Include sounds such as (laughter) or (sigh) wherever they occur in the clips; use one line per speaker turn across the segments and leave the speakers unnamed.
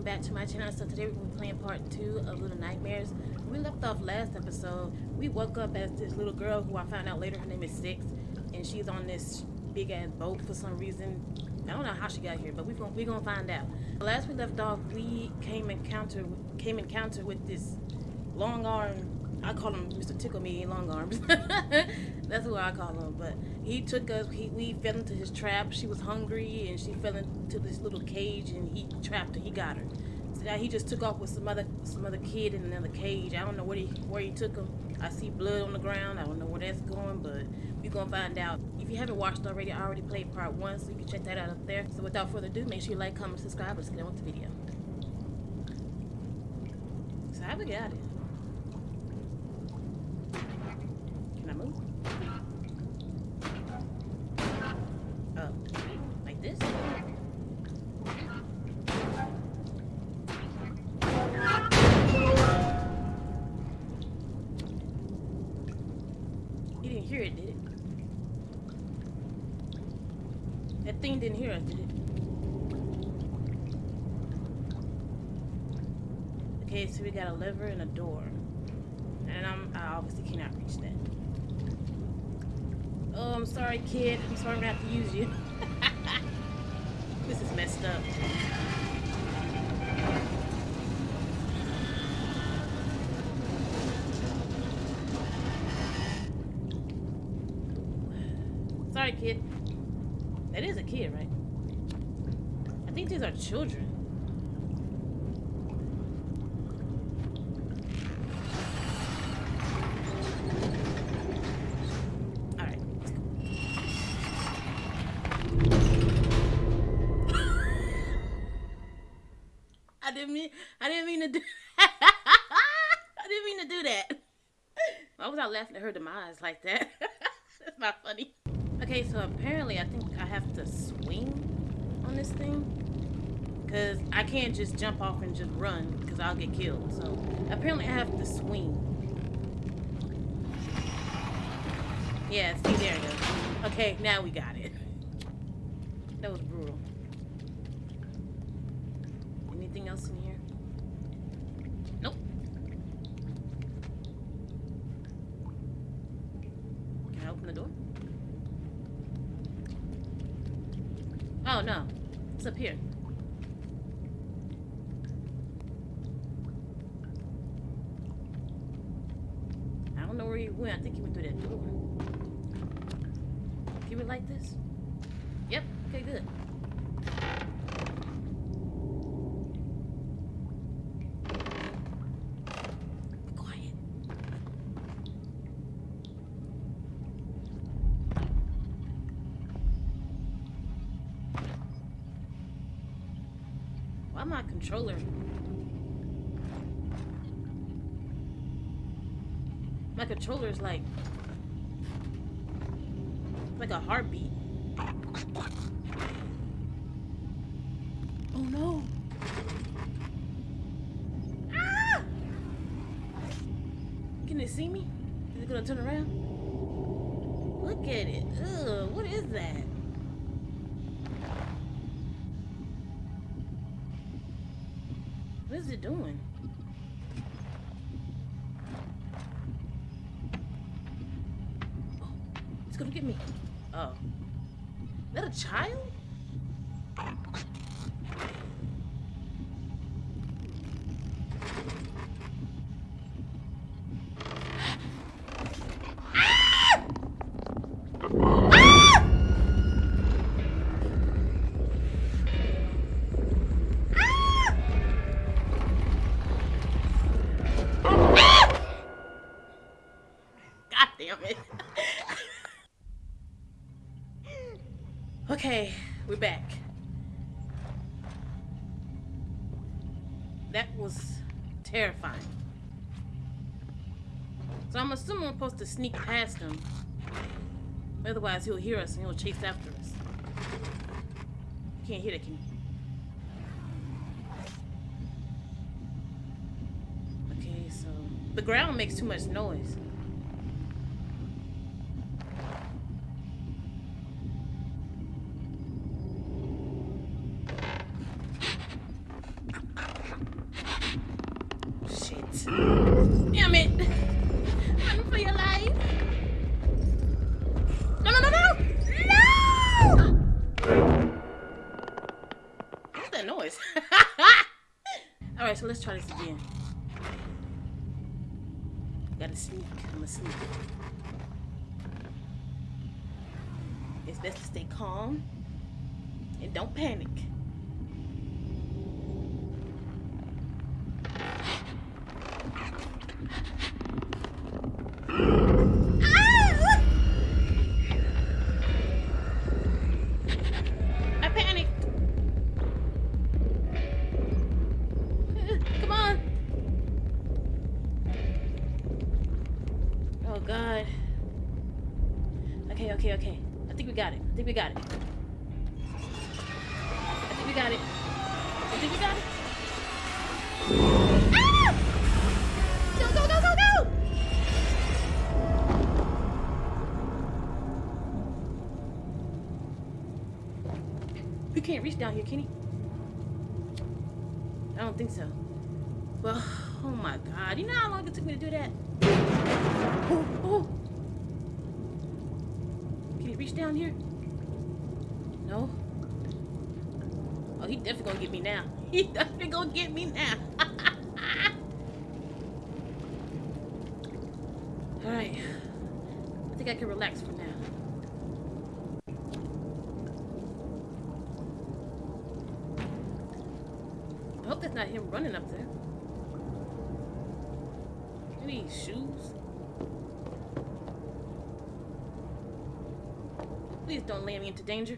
welcome back to my channel. So today we're going to be playing part two of Little Nightmares. We left off last episode. We woke up as this little girl who I found out later her name is Six. And she's on this big ass boat for some reason. I don't know how she got here, but we're gonna we're gonna find out. Last we left off, we came encounter came encounter with this long arm. I call him Mr. Tickle Me Long Arms. (laughs) That's what I call him. But he took us. He, we fell into his trap. She was hungry, and she fell into this little cage, and he trapped her. He got her. So now he just took off with some other some other kid in another cage. I don't know where he where he took him. I see blood on the ground. I don't know where that's going, but we're gonna find out. If you haven't watched already, I already played part one, so you can check that out up there. So without further ado, make sure you like, comment, subscribe. Let's get on with the video. So how we got it? Can I move? Oh, like this? You didn't hear it, did it? That thing didn't hear us, did it? Okay, so we got a lever and a door. And I'm, I that. Oh, I'm sorry, kid. I'm sorry I'm gonna have to use you. (laughs) this is messed up. Sorry, kid. That is a kid, right? I think these are children. Do (laughs) I didn't mean to do that. Why was I laughing at her demise like that? (laughs) That's not funny. Okay, so apparently I think I have to swing on this thing. Cause I can't just jump off and just run because I'll get killed. So apparently I have to swing. Yeah, see there it goes. Okay, now we got it. (laughs) That was brutal. Anything else in here? Nope. Can I open the door? Oh no. It's up here. I don't know where he went. I think he went through that door. Can we light this? Yep. Okay, good. Be quiet. Why my controller? My controller is like like a heartbeat. Oh no! Ah! Can it see me? Is it gonna turn around? It doing? To sneak past him. Otherwise, he'll hear us and he'll chase after us. You can't hear that, can you? Okay, so the ground makes too much noise. Shit. Damn it! Again. Gotta sneak. I'm a sneak. It's best to stay calm and don't panic. Oh God. Okay, okay, okay. I think we got it. I think we got it. I think we got it. I think we got it. Ah! Go, go, go, go, go! You can't reach down here, can he? I don't think so. Well, oh my god. You know how long it took me to do that? Oh, oh. Can he reach down here? No? Oh, he definitely gonna get me now. (laughs) He definitely gonna get me now. (laughs) Alright. I think I can relax for now. I hope that's not him running up there. Any shoes? Please don't land me into danger.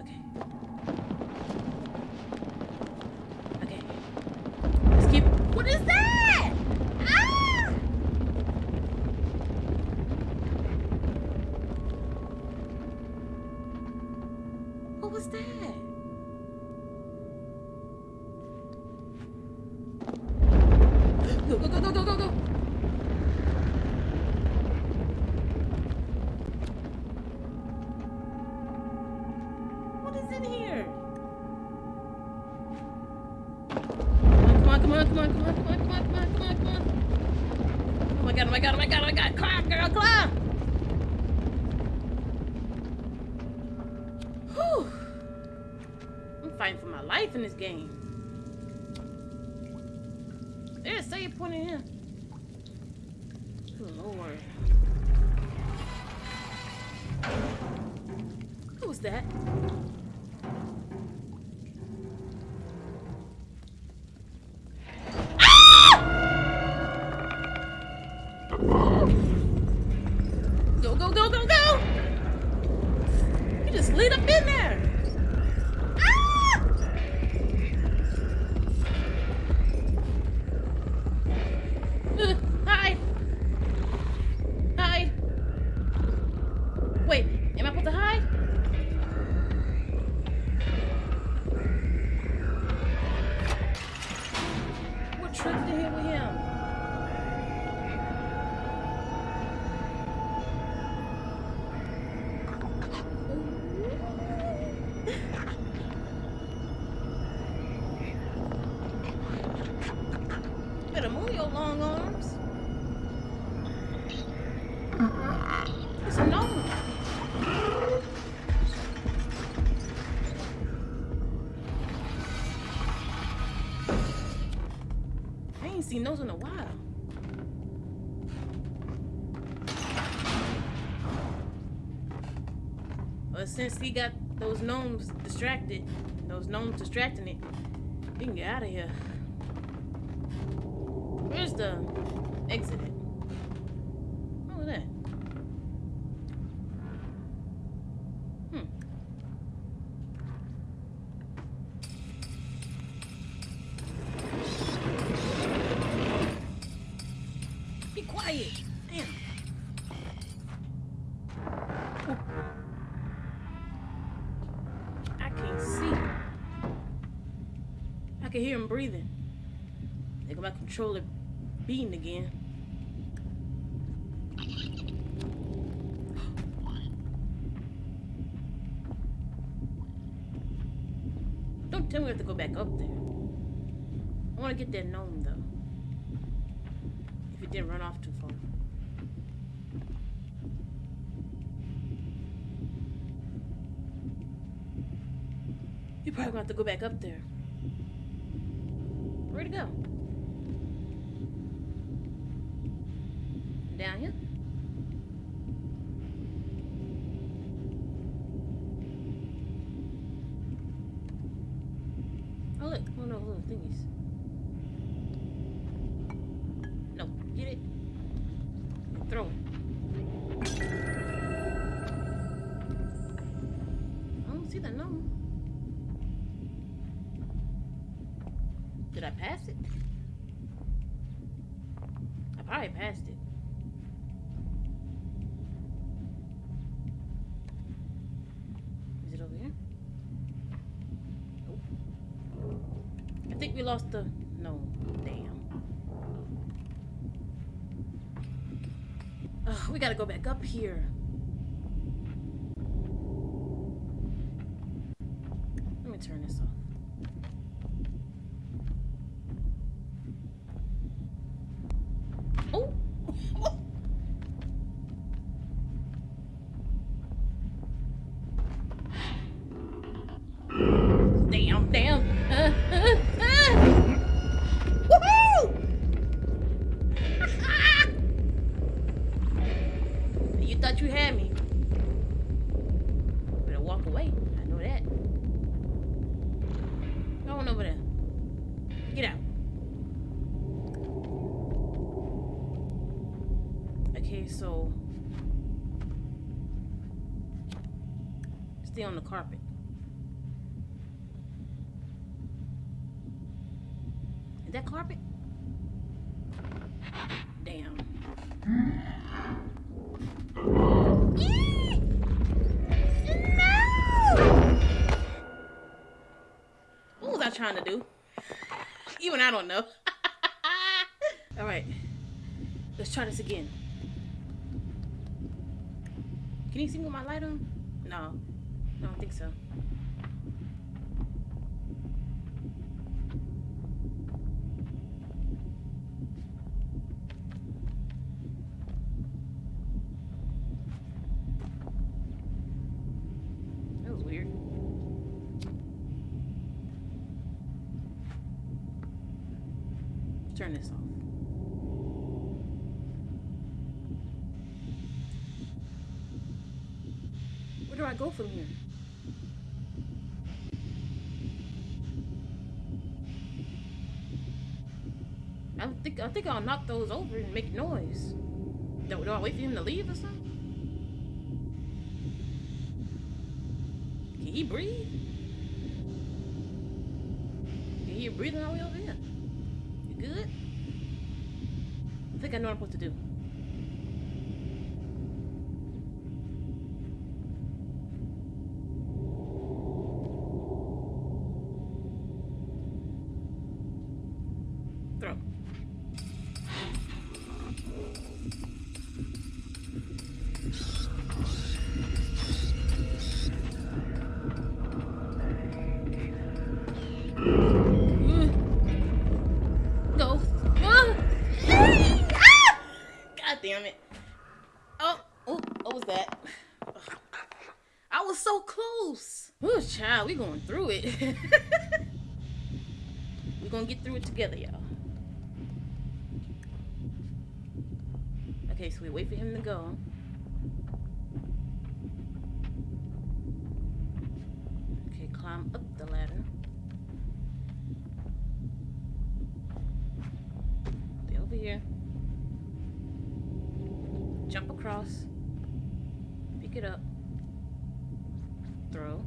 Okay. Okay. Let's keep. What is that? Ah! What was that? Go, go, go, go, go, go, go. What is in here? Come on, come on, come on, come on, come on, come on, come on, come on, come on. Oh my god, oh my god, oh my god, oh my god. Climb, girl, climb! Whew. I'm fighting for my life in this game. There's a save point in here. Good lord. Who was that? Ain't seen those in a while. But since he got those gnomes distracted, those gnomes distracting it, we can get out of here. Where's the exit? Controller beating again. Don't Tell me we have to go back up there. I want to get that gnome, though. If it didn't run off too far. You're probably gonna have to go back up there. Where'd it go? Down here? Oh look, one of those little thingies. No, get it. Throw it. I don't see the gnome. Did I pass it? I probably passed it. Is it over here? Nope. I think we lost the. No, damn. Ugh, we gotta go back up here. Thought you had me. Better walk away. I know that. Go on over there. Get out. Okay, so stay on the carpet. To do? Even I don't know. (laughs) All right, let's try this again. Can you see me with my light on? No, I don't think so. That was weird. Turn this off. Where do I go from here? I think I'll knock those over and make noise. Do, do I wait for him to leave or something? Can he breathe? Can he breathe all the way over here? You good? I think I know what I'm supposed to do. It. (laughs) we gonna get through it together, y'all. Okay, so we wait for him to go. Okay, climb up the ladder. Over here. Jump across. Pick it up. Throw.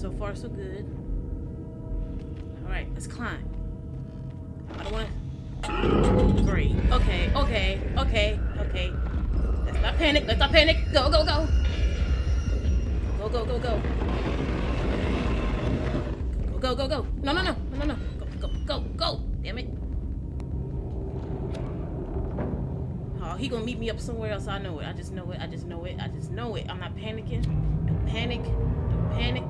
So far so good. Alright, let's climb. I don't wanna Great. Okay, okay, okay, okay. Let's not panic, let's not panic. Go, go, go. Go, go, go, go. Go, go, go. No, no, no, no, no, no. Go, go, go, go. Damn it. Oh, he gonna meet me up somewhere else. I know it. I just know it. I just know it. I just know it. I'm not panicking. Don't panic. Don't panic.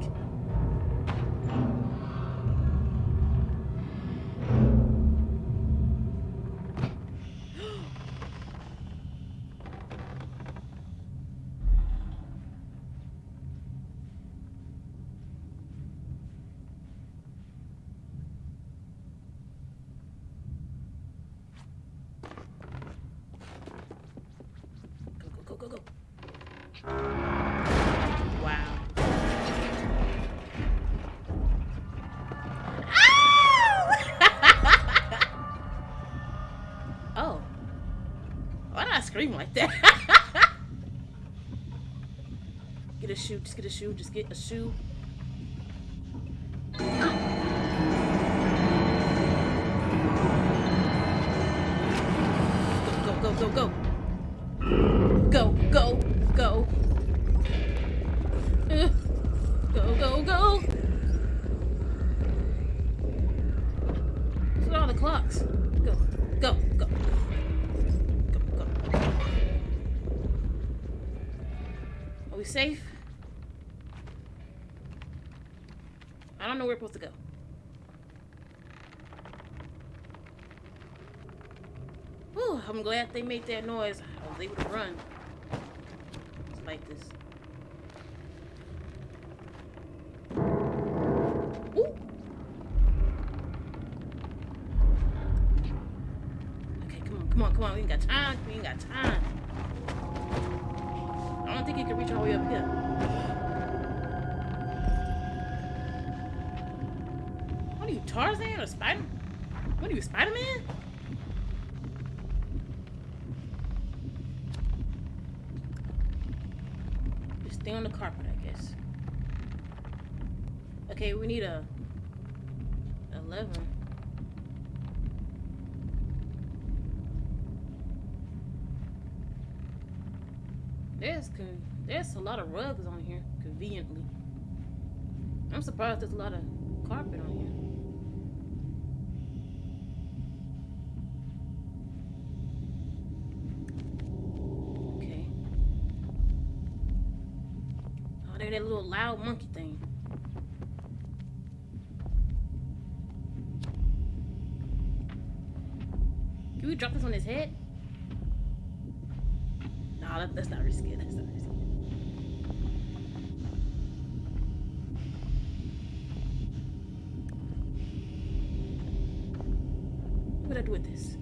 Scream like that? (laughs) get a shoe, just get a shoe, just get a shoe. Go, go, go, go, go. Go, go, go. Go, go, go. Look at all the clocks. Go, go, go. Go, we safe? I don't know where we're supposed to go. Whew, I'm glad they made that noise. I was able to run. It's like this. Ooh. Okay, come on, come on, come on. We ain't got time. We ain't got time. He can reach all the way up here. What are you, Tarzan or Spider? What are you, Spider-Man? Just stay on the carpet, I guess. Okay, we need a eleven. There's there's a lot of rugs on here, conveniently. I'm surprised there's a lot of carpet on here. Okay. Oh, that little loud monkey thing. Can we drop this on his head? No, that, that's not risky. That's not risky. What do I do with this?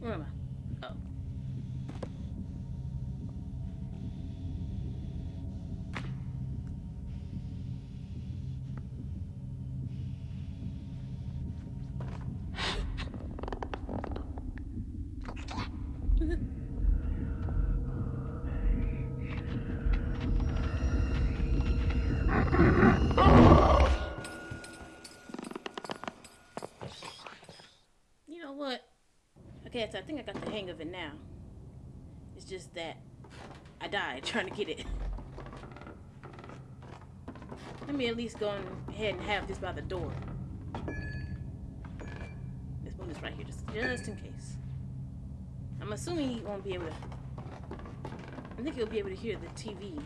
Where am I? Oh. You know what? Okay, so I think I got the hang of it now. It's just that I died trying to get it. Let me at least go ahead and have this by the door. Let's move this right here, just, just in case. I'm assuming he won't be able to. I think he'll be able to hear the TV.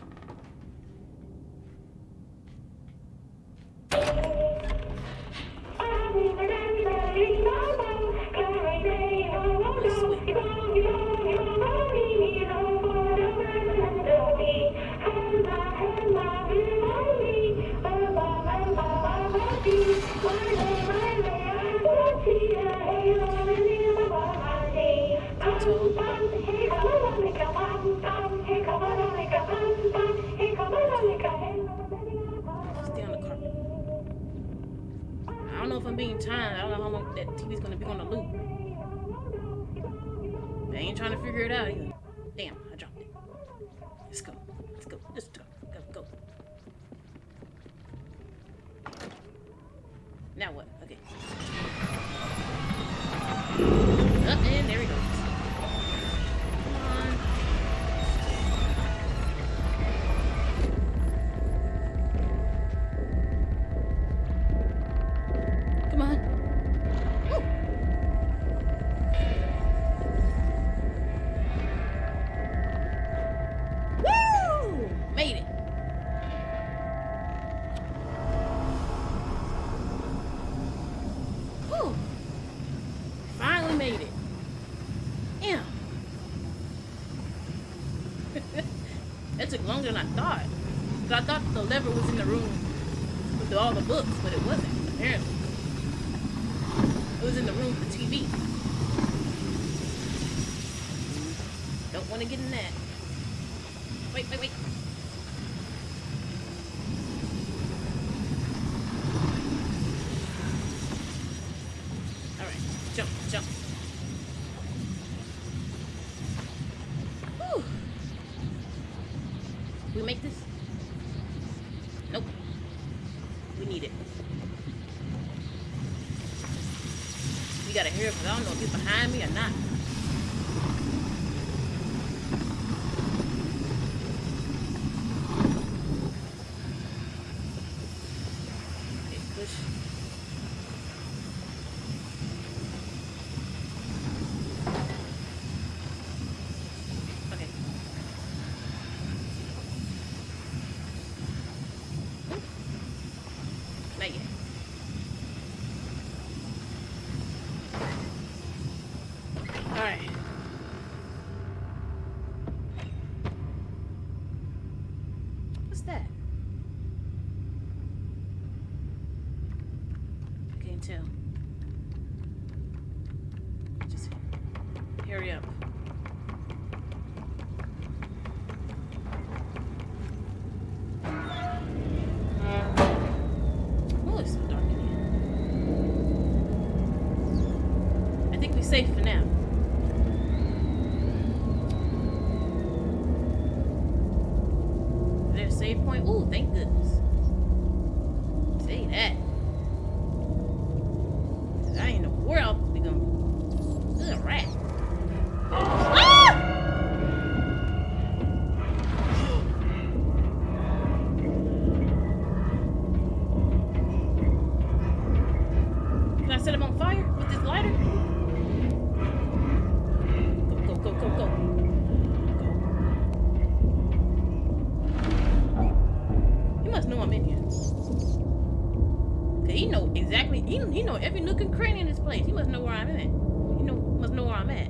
I don't know if I'm being timed. I don't know how long that TV's gonna be on the loop. I ain't trying to figure it out either. Than I thought. 'Cause I thought the lever was in the room with all the books, but it wasn't, apparently. It was in the room with the TV. Don't want to get in that. Wait, wait, wait. Alright, jump, jump. Whew. We make this? Nope. We it. We gotta hear it, I don't know if he's behind me or not. Okay, push. Okay. Not yet. Alright. What's that? I can't tell. Just hurry up. Oh, it's so dark in here. I think we're safe for now. Must know I'm in here. Cause he know exactly. He, he know every nook and cranny in this place. He must know where I'm at. He know must know where I'm at.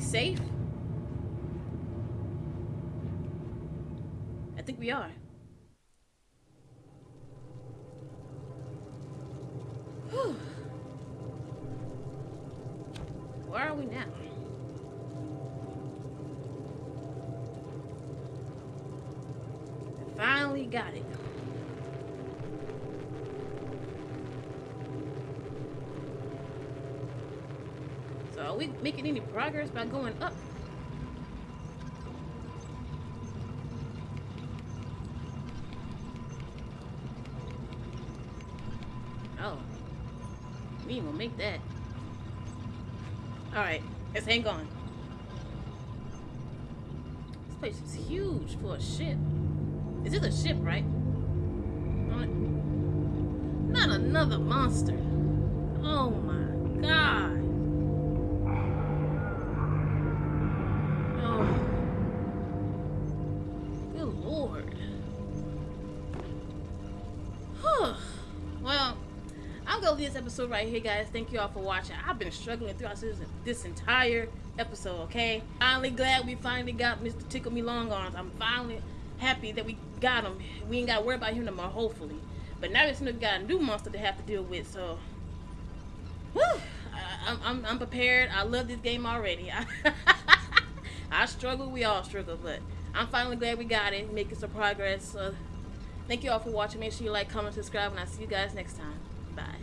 Safe? I think we are. Whew. Where are we now? I finally got it. So are we making any progress by going up? Oh. We ain't gonna make that. Alright, let's hang on. This place is huge for a ship. Is it a ship, right? Not another monster. Oh my god. Episode right here, guys. Thank you all for watching. I've been struggling throughout this, entire episode, okay? Finally glad we finally got Mr. Tickle Me Long Arms. I'm finally happy that we got him. We ain't got to worry about him no more, hopefully. But now it's got a new monster to have to deal with, so... Whew, I, I'm, I'm prepared. I love this game already. (laughs) I struggle, we all struggle, but I'm finally glad we got it, making some progress. So, thank you all for watching. Make sure you like, comment, subscribe, and I'll see you guys next time. Bye.